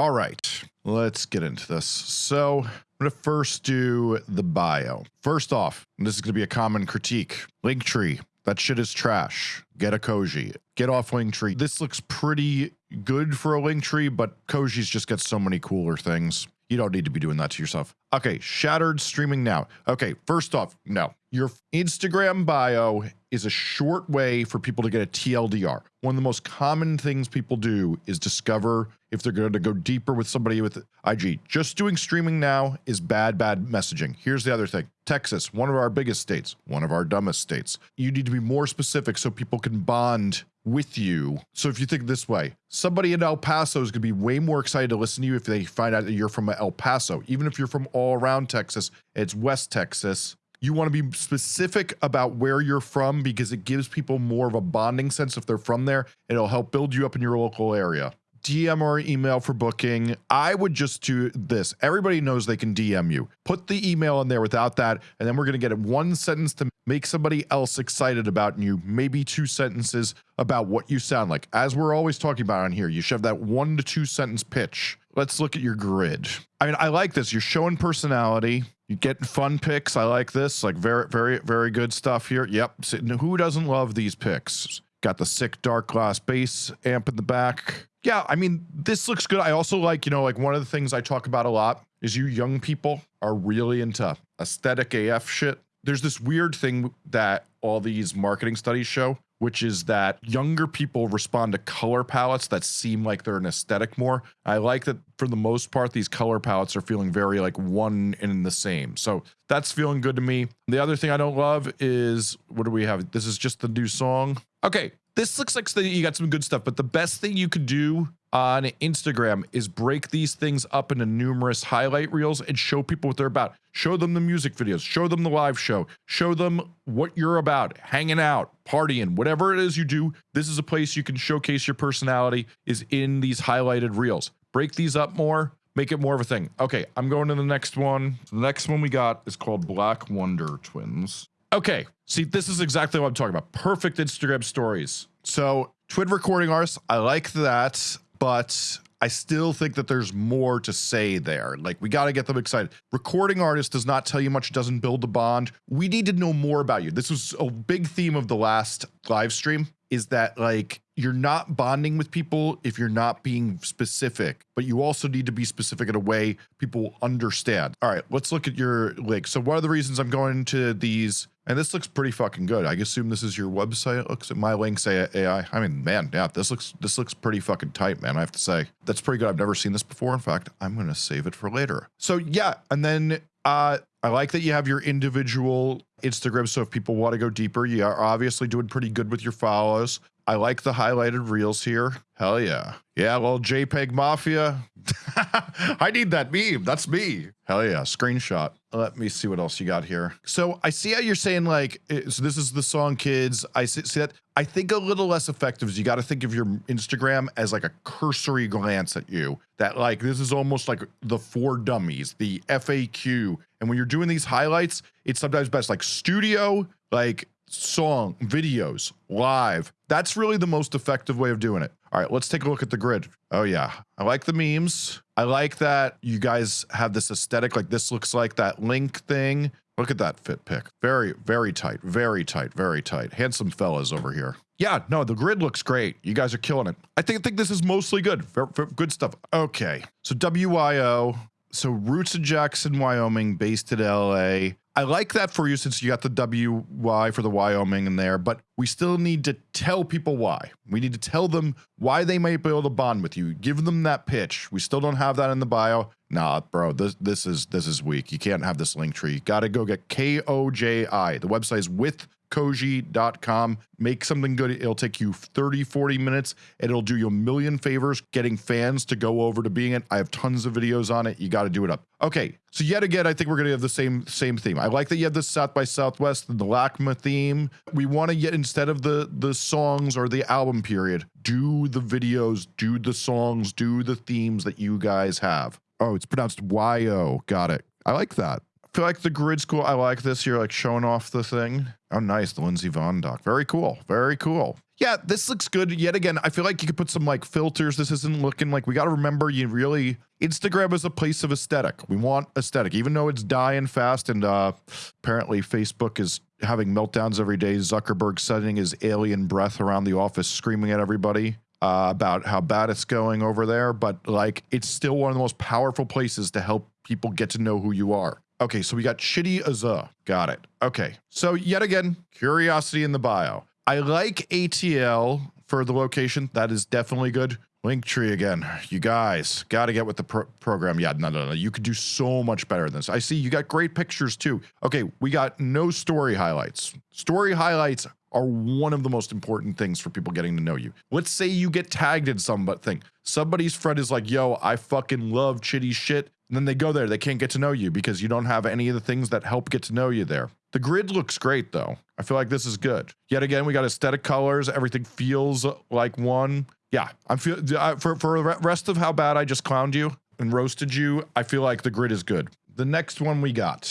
All right, let's get into this. So I'm gonna first do the bio. First off, this is gonna be a common critique. Linktree, that shit is trash. Get a Koji. Get off Linktree. This looks pretty good for a Linktree, but Koji's just got so many cooler things. You don't need to be doing that to yourself. Okay, Shattered streaming now. Okay, first off, no. Your Instagram bio is a short way for people to get a TLDR. One of the most common things people do is discover if they're going to go deeper with somebody with IG. Just doing streaming now is bad, bad messaging. Here's the other thing. Texas, one of our biggest states, one of our dumbest states. You need to be more specific so people can bond with you. So if you think this way, somebody in El Paso is going to be way more excited to listen to you if they find out that you're from El Paso. Even if you're from all around Texas, it's West Texas. You want to be specific about where you're from because it gives people more of a bonding sense if they're from there. It'll help build you up in your local area. DM or email for booking. I would just do this. Everybody knows they can DM you. Put the email in there without that, and then we're going to get it one sentence to make somebody else excited about you, maybe two sentences about what you sound like. As we're always talking about on here, you should have that one to two sentence pitch. Let's look at your grid. I mean, I like this. You're showing personality. You get fun picks. I like this. Like very, very, very good stuff here. Yep. Who doesn't love these picks? Got the sick Darkglass bass amp in the back. Yeah, I mean, this looks good. I also like, you know, like one of the things I talk about a lot is you young people are really into aesthetic AF shit. There's this weird thing that all these marketing studies show, which is that younger people respond to color palettes that seem like they're an aesthetic more. I like that for the most part, these color palettes are feeling very like one and the same. So that's feeling good to me. The other thing I don't love is, what do we have? This is just the new song. Okay, this looks like you got some good stuff, but the best thing you could do on Instagram is break these things up into numerous highlight reels and show people what they're about. Show them the music videos, show them the live show, show them what you're about, hanging out, partying, whatever it is you do. This is a place you can showcase your personality is in these highlighted reels. Break these up more, make it more of a thing. Okay, I'm going to the next one. The next one we got is called Black Wonder Twins. Okay, see, this is exactly what I'm talking about. Perfect Instagram stories. So, twin recording artists, I like that, but I still think that there's more to say there. Like, we got to get them excited. Recording artist does not tell you much, doesn't build a bond. We need to know more about you. This was a big theme of the last live stream is that like you're not bonding with people if you're not being specific, but you also need to be specific in a way people understand. All right, let's look at your link. So one of the reasons I'm going to these, and this looks pretty fucking good. I assume this is your website. It looks at my links AI. I mean, man, yeah, this looks this looks pretty fucking tight, man. I have to say that's pretty good. I've never seen this before. In fact, I'm gonna save it for later. So yeah, and then uh, I like that you have your individual Instagram. So if people want to go deeper, you are obviously doing pretty good with your follows. I like the highlighted reels here. Hell yeah. Yeah, well, JPEG Mafia. I need that meme. That's me. Hell yeah. Screenshot. Let me see what else you got here. So I see how you're saying like, so this is the song kids. I see, see that. I think a little less effective is you got to think of your Instagram as like a cursory glance at you that like, this is almost like the for Dummies, the FAQ. And when you're doing these highlights, it's sometimes best like studio, like song, videos, live. That's really the most effective way of doing it. All right, let's take a look at the grid. Oh yeah, I like the memes. I like that you guys have this aesthetic, like this looks like that link thing. Look at that fit pick. Very, very tight, very tight, very tight. Handsome fellas over here. Yeah, no, the grid looks great. You guys are killing it. I think, I think this is mostly good. good stuff. Okay, so WYO. So roots in Jackson, Wyoming, based in LA. I like that for you since you got the WY for the Wyoming in there, but we still need to tell people why. We need to tell them why they might be able to bond with you. Give them that pitch. We still don't have that in the bio. Nah, bro, this this is this is weak. You can't have this link tree. Got to go get K O J I. The website is with koji.com. Make something good. It'll take you 30, 40 minutes. And it'll do you a million favors getting fans to go over to being it. I have tons of videos on it. You got to do it up. Okay. So yet again, I think we're going to have the same same theme. I like that you have the South by Southwest the LACMA theme. We want to get instead of the the songs or the album period, do the videos, do the songs, do the themes that you guys have. Oh, it's pronounced Y-O. Got it. I like that feel like the grid school. I like this. You're like showing off the thing. Oh, nice. The Lindsey Vonn doc. Very cool. Very cool. yeah, this looks good. Yet again, I feel like you could put some like filters. This isn't looking like we got to remember you really Instagram is a place of aesthetic. We want aesthetic, even though it's dying fast. And uh, apparently, Facebook is having meltdowns every day. Zuckerberg sending his alien breath around the office, screaming at everybody uh, about how bad it's going over there. But like, it's still one of the most powerful places to help people get to know who you are. Okay, so we got Chitty Azza. Got it. Okay, so yet again, curiosity in the bio. I like ATL for the location. That is definitely good. Linktree again. You guys got to get with the pro program. Yeah, no, no, no. You could do so much better than this. I see you got great pictures too. Okay, we got no story highlights. Story highlights are one of the most important things for people getting to know you. Let's say you get tagged in something. Somebody's friend is like, yo, I fucking love chitty shit. And then they go there, they can't get to know you because you don't have any of the things that help get to know you there. The grid looks great though. I feel like this is good. Yet again, we got aesthetic colors. Everything feels like one. Yeah, I'm feel for for the rest of how bad I just clowned you and roasted you. I feel like the grid is good. The next one we got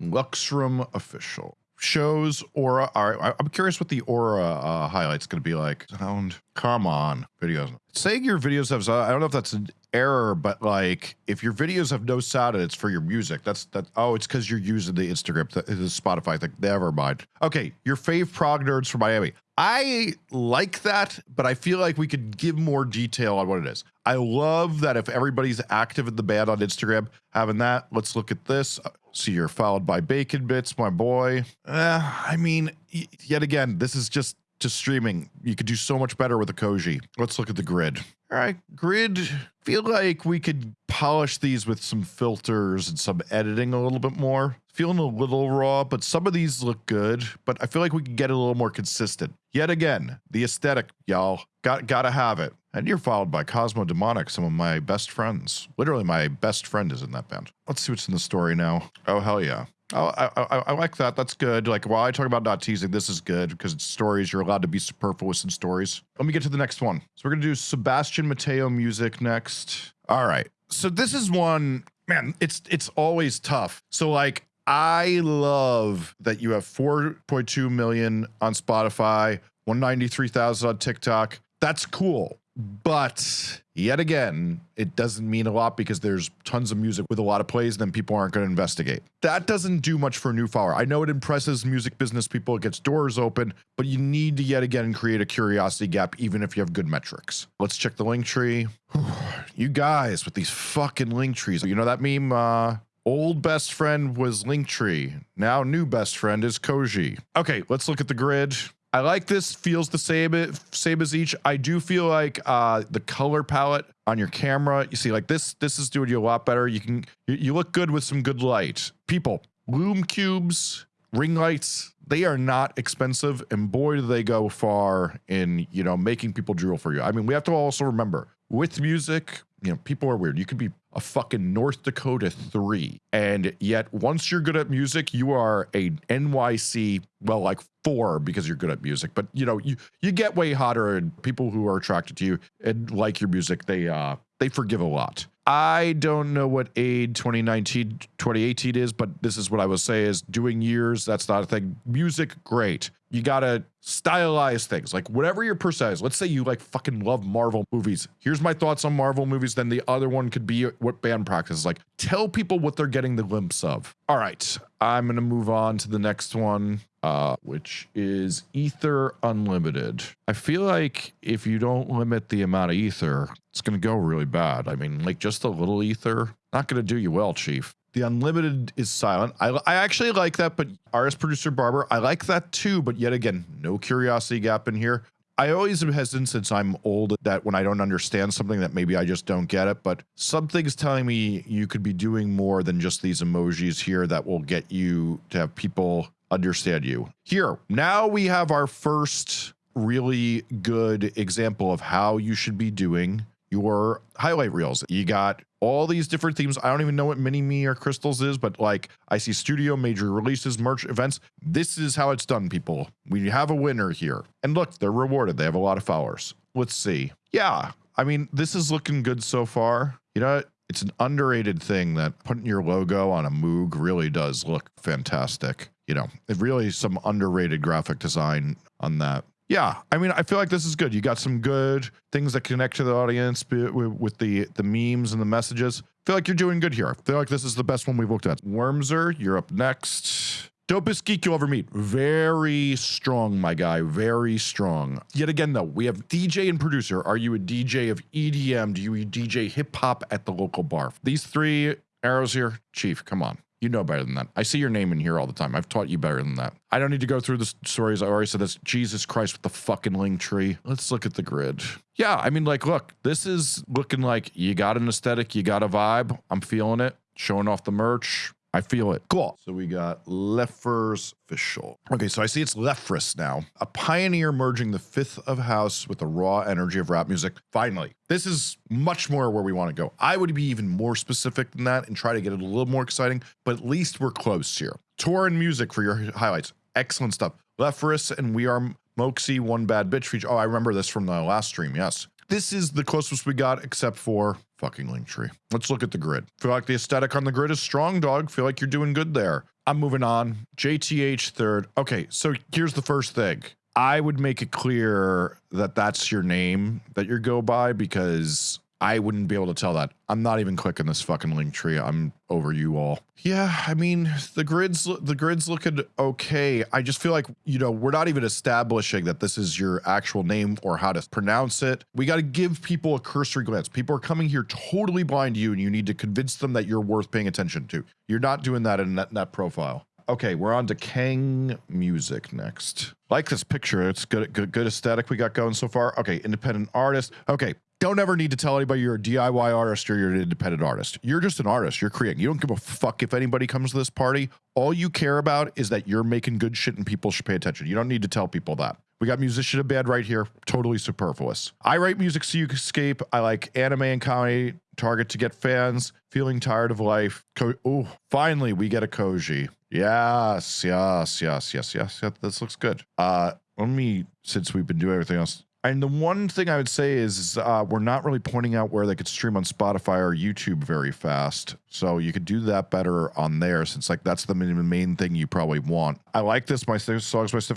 Luxroom official shows aura. All right, I'm curious what the aura uh, highlight's going to be like. Sound. Come on, videos. Saying your videos have. I don't know if that's an error, but like if your videos have no sound and it's for your music, that's that. Oh, it's because you're using the Instagram, the, the Spotify thing. Never mind. Okay, your fave prog nerds from Miami. I like that, but I feel like we could give more detail on what it is. I love that if everybody's active in the band on Instagram, having that. Let's look at this. See, you're followed by Bacon Bits, my boy. Uh, I mean, yet again, this is just to streaming. You could do so much better with a Koji. Let's look at the grid. All right, grid. Feel like we could polish these with some filters and some editing a little bit more. Feeling a little raw, but some of these look good. But I feel like we could get a little more consistent. Yet again, the aesthetic, y'all. Got gotta have it. And you're followed by Cosmo Demonic, some of my best friends. Literally, my best friend is in that band. Let's see what's in the story now. Oh hell yeah. Oh, I, I, I, like that. That's good. Like while I talk about not teasing, this is good because it's stories. You're allowed to be superfluous in stories. Let me get to the next one. So we're gonna do Sebastian Mateo music next. All right. So this is one, man. It's it's always tough. So like I love that you have 4.2 million on Spotify, 193,000 on TikTok. That's cool. But yet again, it doesn't mean a lot because there's tons of music with a lot of plays, and then people aren't going to investigate. That doesn't do much for a new follower. I know it impresses music business people, it gets doors open, but you need to yet again create a curiosity gap, even if you have good metrics. Let's check the link tree. you guys with these fucking link trees. You know that meme? Uh, Old best friend was Linktree. Now new best friend is Koji. Okay, let's look at the grid. I like this. Feels the same, same as each. I do feel like uh, the color palette on your camera. You see, like this, this is doing you a lot better. You can, you, you look good with some good light. People, Lume Cubes, ring lights, they are not expensive, and boy, do they go far in you know making people drool for you. I mean, we have to also remember with music, you know, people are weird. You could be a fucking North Dakota 3. And yet, once you're good at music, you are a NYC, well, like four because you're good at music. But you know, you you get way hotter and people who are attracted to you and like your music, they uh they forgive a lot. I don't know what AID 2019, 2018 is, but this is what I would say is doing years, that's not a thing. Music, great. You gotta stylize things. Like whatever your person is. Let's say you like fucking love Marvel movies. Here's my thoughts on Marvel movies. Then the other one could be what band practice is like. Tell people what they're getting the glimpse of. All right. I'm gonna move on to the next one. Uh, which is Ether Unlimited. I feel like if you don't limit the amount of Ether, it's going to go really bad. I mean, like just a little Ether, not going to do you well, Chief. The unlimited is silent. I, I actually like that, but artist producer Barber, I like that too. But yet again, no curiosity gap in here. I always am hesitant since I'm old that when I don't understand something that maybe I just don't get it, but something's telling me you could be doing more than just these emojis here that will get you to have people understand you. Here, now we have our first really good example of how you should be doing your highlight reels. You got all these different themes. I don't even know what mini me or crystals is, but like I see studio, major releases, merch events. This is how it's done, people. We have a winner here. And look, they're rewarded. They have a lot of followers. Let's see. Yeah, I mean, this is looking good so far. You know, it's an underrated thing that putting your logo on a Moog really does look fantastic. You know, it really some underrated graphic design on that. Yeah, I mean, I feel like this is good. You got some good things that connect to the audience with the the memes and the messages. Feel like you're doing good here. I feel like this is the best one we've looked at. Wormser, you're up next. Dopest geek you'll ever meet. Very strong, my guy. Very strong. Yet again, though, we have DJ and producer. Are you a DJ of EDM? Do you DJ hip hop at the local bar? These three arrows here, Chief, come on. You know better than that. I see your name in here all the time. I've taught you better than that. I don't need to go through the stories. I already said this. Jesus Christ with the fucking link tree. Let's look at the grid. Yeah, I mean, like, look, this is looking like you got an aesthetic, you got a vibe. I'm feeling it. Showing off the merch. I feel it. Cool. So we got Lefers official. Okay, so I see it's Lefris now, a pioneer merging the fifth of house with the raw energy of rap music. Finally, this is much more where we want to go. I would be even more specific than that and try to get it a little more exciting, but at least we're close here. Tour and music for your highlights. Excellent stuff. Lefris and We Are Moxie, One Bad Bitch feature. Oh, I remember this from the last stream. Yes. This is the closest we got, except for fucking Linktree. Let's look at the grid. Feel like the aesthetic on the grid is strong, dog. Feel like you're doing good there. I'm moving on. JTH third. Okay, so here's the first thing. I would make it clear that that's your name that you go by because I wouldn't be able to tell that. I'm not even clicking this fucking link tree. I'm over you all. Yeah, I mean, the grids the grids looking okay. I just feel like, you know, we're not even establishing that this is your actual name or how to pronounce it. We got to give people a cursory glance. People are coming here totally blind to you and you need to convince them that you're worth paying attention to. You're not doing that in that, that profile. Okay, we're on to Kang Music next. Like this picture, it's good, good, good aesthetic we got going so far. Okay, independent artist. Okay, don't ever need to tell anybody you're a DIY artist or you're an independent artist. You're just an artist. You're creating. You don't give a fuck if anybody comes to this party. All you care about is that you're making good shit and people should pay attention. You don't need to tell people that. We got musician of bad right here. Totally superfluous. I write music so you can escape. I like anime and comedy. Target to get fans. Feeling tired of life. oh, finally we get a Koji. Yes, yes, yes, yes, yes. yes this looks good. Uh, let me, since we've been doing everything else, and the one thing I would say is uh, we're not really pointing out where they could stream on Spotify or YouTube very fast. So you could do that better on there since like that's the main, thing you probably want. I like this. My songs, my stuff,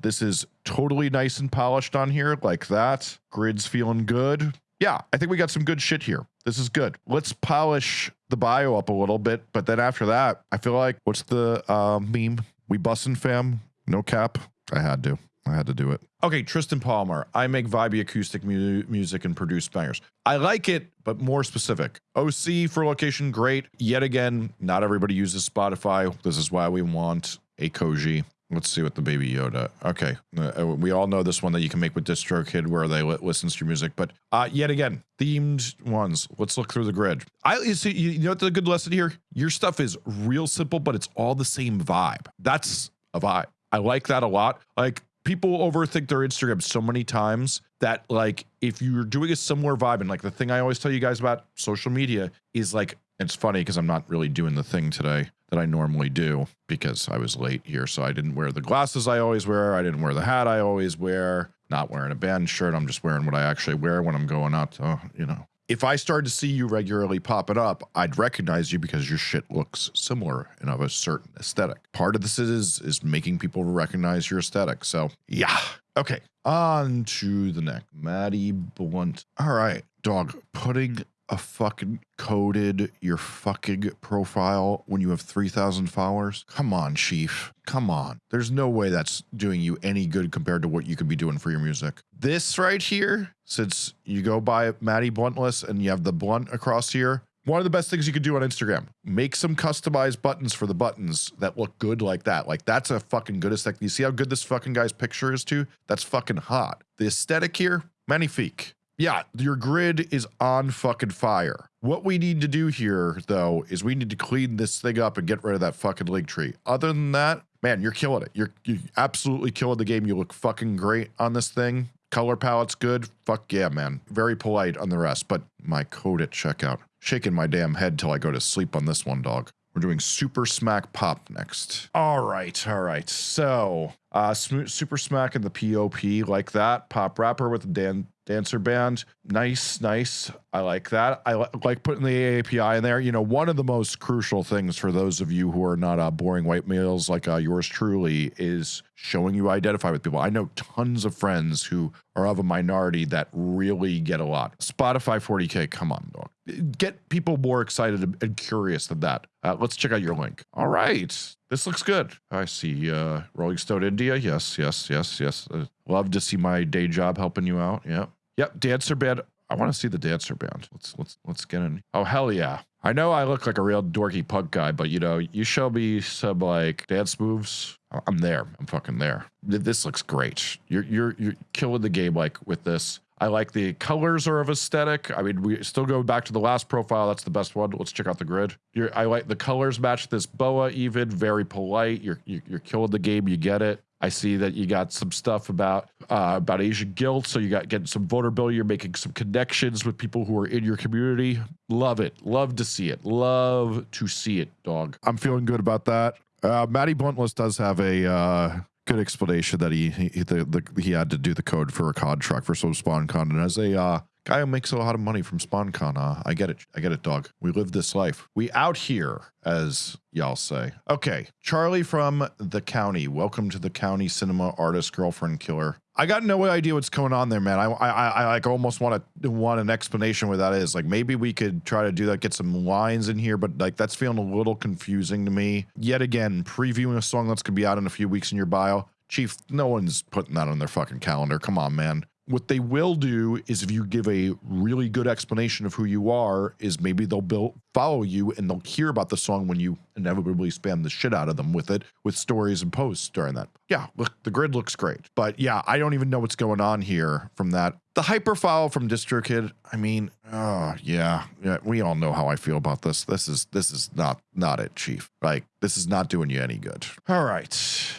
this is totally nice and polished on here like that. Grid's feeling good. Yeah, I think we got some good shit here. This is good. Let's polish the bio up a little bit. But then after that, I feel like what's the uh, meme? We bussin' fam. No cap. I had to. I had to do it. Okay, Tristan Palmer. I make vibey acoustic mu music and produce bangers. I like it, but more specific. OC for location, great. Yet again, not everybody uses Spotify. This is why we want a Koji. Let's see what the Baby Yoda. Okay, uh, uh we all know this one that you can make with DistroKid where they li listen to your music, but uh, yet again, themed ones. Let's look through the grid. I you see, you know what the good lesson here? Your stuff is real simple, but it's all the same vibe. That's a vibe. I like that a lot. Like people overthink their Instagram so many times that like if you're doing a similar vibe and like the thing I always tell you guys about social media is like it's funny because I'm not really doing the thing today that I normally do because I was late here so I didn't wear the glasses I always wear I didn't wear the hat I always wear not wearing a band shirt I'm just wearing what I actually wear when I'm going out to you know if I started to see you regularly popping up, I'd recognize you because your shit looks similar and of a certain aesthetic. Part of this is is making people recognize your aesthetic. So yeah. Okay. On to the neck. Maddie Blunt. All right, dog. Putting a fucking coded your fucking profile when you have 3,000 followers? Come on, Chief. Come on. There's no way that's doing you any good compared to what you could be doing for your music. This right here, since you go by Maddie Bluntless and you have the blunt across here, one of the best things you could do on Instagram, make some customized buttons for the buttons that look good like that. Like that's a fucking good aesthetic. You see how good this fucking guy's picture is too? That's fucking hot. The aesthetic here, magnifique yeah, your grid is on fucking fire. What we need to do here, though, is we need to clean this thing up and get rid of that fucking link tree. Other than that, man, you're killing it. You're, you absolutely killing the game. You look fucking great on this thing. Color palette's good. Fuck yeah, man. Very polite on the rest, but my code at checkout. Shaking my damn head till I go to sleep on this one, dog. We're doing Super Smack Pop next. All right, all right. So, uh, Super Smack and the POP like that. Pop rapper with the Dan Dancer Band. Nice, nice. I like that. I li like putting the API in there. You know, one of the most crucial things for those of you who are not uh, boring white males like uh, yours truly is showing you identify with people. I know tons of friends who are of a minority that really get a lot. Spotify 40K, come on, dog. Get people more excited and curious than that. Uh, let's check out your link. All right. This looks good. I see uh, Rolling Stone India. Yes, yes, yes, yes. Uh, love to see my day job helping you out. Yep. Yep, dancer band. I want to see the dancer band. Let's let's let's get in. Oh hell yeah! I know I look like a real dorky punk guy, but you know, you show me some like dance moves. I'm there. I'm fucking there. This looks great. You're you're you're killing the game like with this. I like the colors are of aesthetic. I mean, we still go back to the last profile. That's the best one. Let's check out the grid. You're, I like the colors match this boa even. Very polite. You're, you're, killing the game. You get it. I see that you got some stuff about uh, about Asian guilt, so you got getting some vulnerability. You're making some connections with people who are in your community. Love it. Love to see it. Love to see it, dog. I'm feeling good about that. Uh, Matty Bluntless does have a uh, good explanation that he he the, the, he had to do the code for a contract for some spawn con, and as a uh, guy who makes a lot of money from SpawnCon. Uh, I get it. I get it, dog. We live this life. We out here, as y'all say. Okay, Charlie from the county. Welcome to the county cinema artist girlfriend killer. I got no idea what's going on there, man. I I, I like almost want to want an explanation where that is. Like maybe we could try to do that, get some lines in here, but like that's feeling a little confusing to me. Yet again, previewing a song that's gonna be out in a few weeks in your bio. Chief, no one's putting that on their fucking calendar. Come on, man what they will do is if you give a really good explanation of who you are is maybe they'll build, follow you and they'll hear about the song when you inevitably spam the shit out of them with it with stories and posts during that. Yeah look the grid looks great. But yeah i don't even know what's going on here from that. The HyperFollow from distrokid i mean oh yeah. Yeah we all know how i feel about this. This is this is not not it chief. Like this is not doing you any good. All right.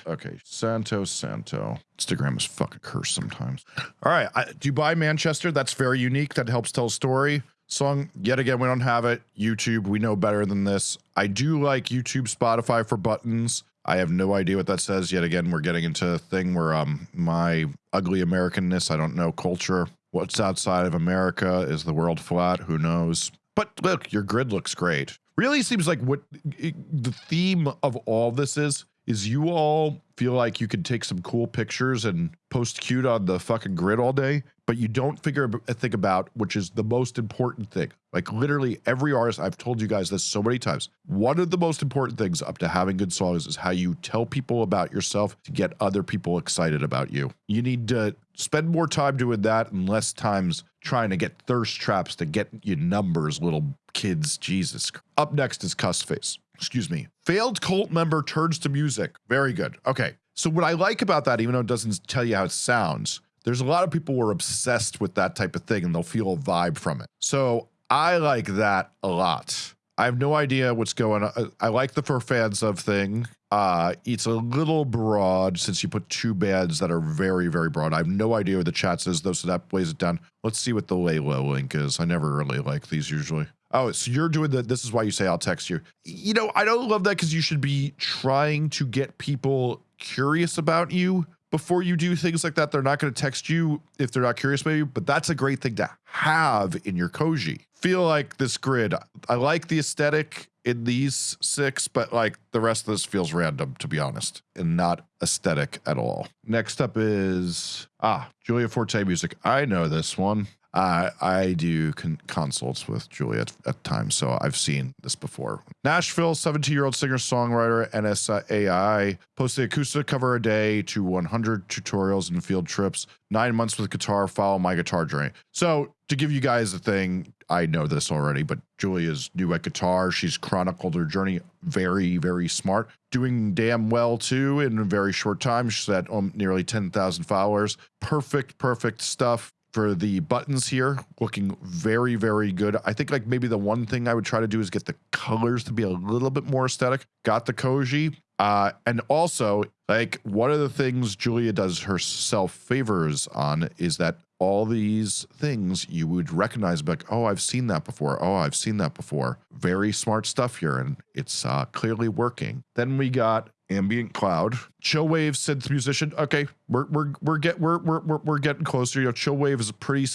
Okay santo santo. Instagram is fucking cursed sometimes. All right I, do you buy manchester? That's very unique. That helps tell a story song yet again we don't have it. Youtube we know better than this. I do like youtube spotify for buttons. I have no idea what that says. Yet again we're getting into a thing where um my ugly americanness i don't know culture what's outside of america is the world flat? Who knows? But look your grid looks great. Really seems like what the theme of all this is is you all feel like you could take some cool pictures and post cute on the fucking grid all day, but you don't figure a thing about which is the most important thing. Like literally every artist, I've told you guys this so many times. One of the most important things up to having good songs is how you tell people about yourself to get other people excited about you. You need to spend more time doing that and less times trying to get thirst traps to get you numbers, little kids. Jesus. Up next is Cuss Face excuse me, failed cult member turns to music. Very good. Okay. So what I like about that, even though it doesn't tell you how it sounds, there's a lot of people who are obsessed with that type of thing and they'll feel a vibe from it. So I like that a lot. I have no idea what's going on. I like the for fans of thing. Uh, it's a little broad since you put two bands that are very, very broad. I have no idea what the chat says though, so that weighs it down. Let's see what the Layla link is. I never really like these usually. Oh, so you're doing that. this is why you say I'll text you. You know, I don't love that because you should be trying to get people curious about you before you do things like that. They're not going to text you if they're not curious maybe, but that's a great thing to have in your Koji. Feel like this grid. I like the aesthetic in these six, but like the rest of this feels random, to be honest, and not aesthetic at all. Next up is, ah, Julia Forte music. I know this one. I I do con consults with Julia at, at, times, so I've seen this before. Nashville, 17 year old singer songwriter NSAI posted acoustic cover a day to 100 tutorials and field trips. Nine months with guitar. Follow my guitar journey. So to give you guys a thing, I know this already, but Julia's new at guitar. She's chronicled her journey. Very very smart. Doing damn well too in a very short time. She's at um, nearly 10,000 followers. Perfect perfect stuff for the buttons here looking very very good. I think like maybe the one thing i would try to do is get the colors to be a little bit more aesthetic. Got the koji uh and also like one of the things julia does herself favors on is that all these things you would recognize like oh i've seen that before. Oh i've seen that before. Very smart stuff here and it's uh clearly working. Then we got ambient cloud. Chillwave synth musician. Okay, we're we're we're get we're we're we're, getting closer. You know, Chillwave is a pretty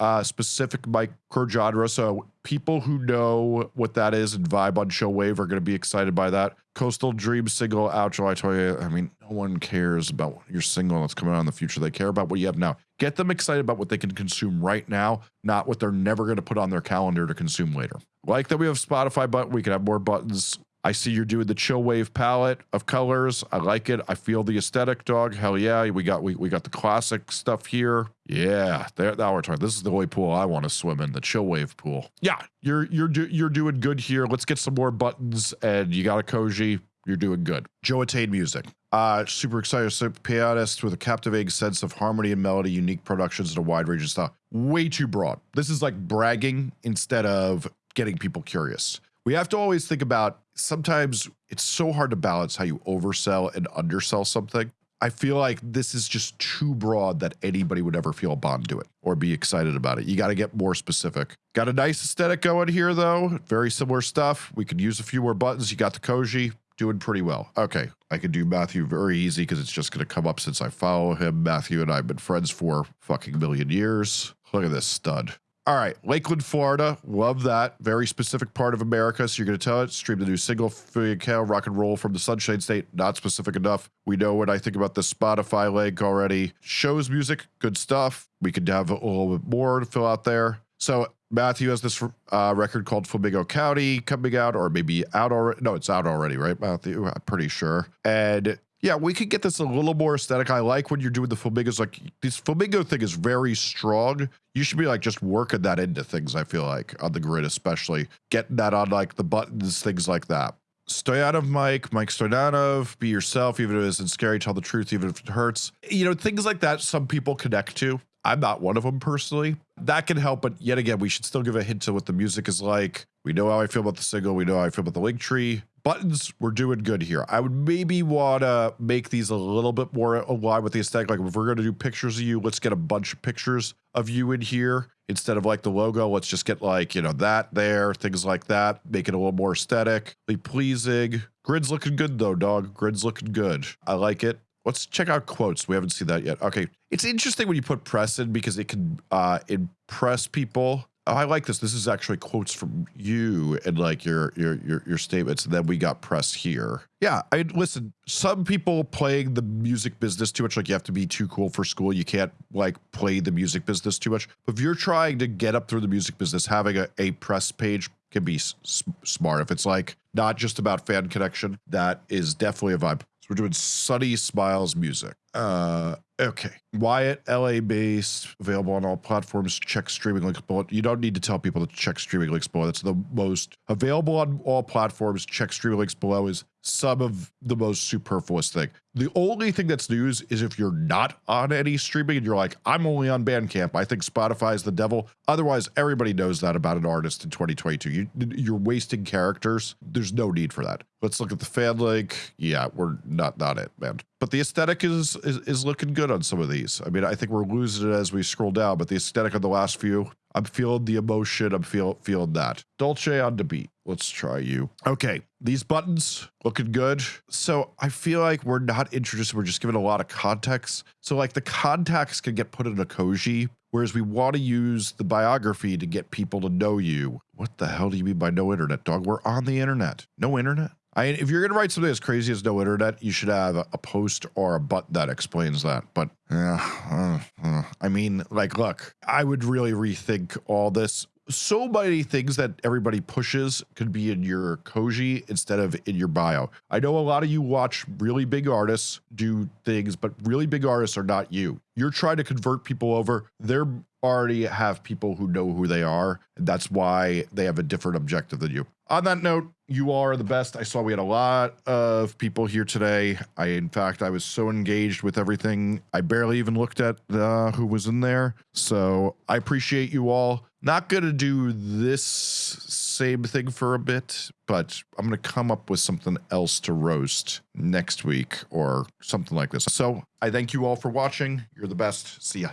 uh, specific micro genre, so people who know what that is and vibe on chill wave are going to be excited by that. Coastal Dream single out July 28th. I mean, no one cares about your single that's coming out in the future. They care about what you have now. Get them excited about what they can consume right now, not what they're never going to put on their calendar to consume later. Like that we have Spotify button, we can have more buttons I see you're doing the chill wave palette of colors. I like it. I feel the aesthetic, dog. Hell yeah. We got we, we got the classic stuff here. Yeah, there now we're talking. This is the only pool I want to swim in, the chill wave pool. Yeah, you're you're do, you're doing good here. Let's get some more buttons and you got a Koji. You're doing good. Joe Attain music. Uh, super excited. So pianist with a captivating sense of harmony and melody, unique productions, and a wide range of style. Way too broad. This is like bragging instead of getting people curious. We have to always think about sometimes it's so hard to balance how you oversell and undersell something. I feel like this is just too broad that anybody would ever feel a bond to it or be excited about it. You got to get more specific. Got a nice aesthetic going here, though. Very similar stuff. We could use a few more buttons. You got the Koji doing pretty well. Okay, I can do Matthew very easy because it's just going to come up since I follow him. Matthew and I have been friends for fucking million years. Look at this stud. All right, Lakeland, Florida. Love that. Very specific part of America. So you're going to tell it. Stream the new single, Cow, Rock and Roll from the Sunshine State. Not specific enough. We know what I think about the Spotify link already. Shows music, good stuff. We could have a little bit more to fill out there. So Matthew has this uh, record called Flamingo County coming out, or maybe out already. No, it's out already, right, Matthew? I'm pretty sure. And yeah, we could get this a little more aesthetic. I like when you're doing the flamingos. Like this flamingo thing is very strong. You should be like just working that into things. I feel like on the grid, especially getting that on like the buttons, things like that. Stoyanov Mike, Mike Stoyanov, be yourself, even if it isn't scary, tell the truth, even if it hurts. You know, things like that some people connect to. I'm not one of them personally. That can help, but yet again, we should still give a hint to what the music is like. We know how I feel about the single. We know how I feel about the link tree buttons we're doing good here. I would maybe want to make these a little bit more aligned with the aesthetic. Like if we're going to do pictures of you let's get a bunch of pictures of you in here instead of like the logo. Let's just get like you know that there things like that. Make it a little more aesthetically pleasing. Grid's looking good though dog. Grid's looking good. I like it. Let's check out quotes. We haven't seen that yet. Okay. It's interesting when you put press in because it can uh impress people I like this. This is actually quotes from you and like your your your your statements, and then we got press here. Yeah, I listen. Some people playing the music business too much, like you have to be too cool for school. You can't like play the music business too much. But if you're trying to get up through the music business, having a, a press page can be smart. If it's like not just about fan connection, that is definitely a vibe. So we're doing Sunny Smiles music. Uh, okay. Wyatt, LA based, available on all platforms. Check streaming links below. You don't need to tell people to check streaming links below. That's the most available on all platforms. Check streaming links below is some of the most superfluous thing. The only thing that's news is if you're not on any streaming and you're like, I'm only on Bandcamp. I think Spotify is the devil. Otherwise, everybody knows that about an artist in 2022. You, you're wasting characters. There's no need for that. Let's look at the fan link. Yeah, we're not not it, man. But the aesthetic is, is is looking good on some of these. I mean, I think we're losing it as we scroll down, but the aesthetic on the last few, I'm feeling the emotion. I'm feel, feeling that. Dolce on the beat. Let's try you. Okay, these buttons looking good. So I feel like we're not introduced. We're just giving a lot of context. So like the context can get put in a Koji, whereas we want to use the biography to get people to know you. What the hell do you mean by no internet, dog? We're on the internet. No internet? I if you're gonna write something as crazy as no internet, you should have a, a post or a button that explains that. But yeah, uh, uh, I mean, like, look, I would really rethink all this. So many things that everybody pushes could be in your Koji instead of in your bio. I know a lot of you watch really big artists do things, but really big artists are not you. You're trying to convert people over. They're already have people who know who they are. And that's why they have a different objective than you. On that note, you are the best. I saw we had a lot of people here today. I, in fact, I was so engaged with everything. I barely even looked at uh, who was in there. So I appreciate you all. Not going to do this same thing for a bit, but I'm going to come up with something else to roast next week or something like this. So I thank you all for watching. You're the best. See ya.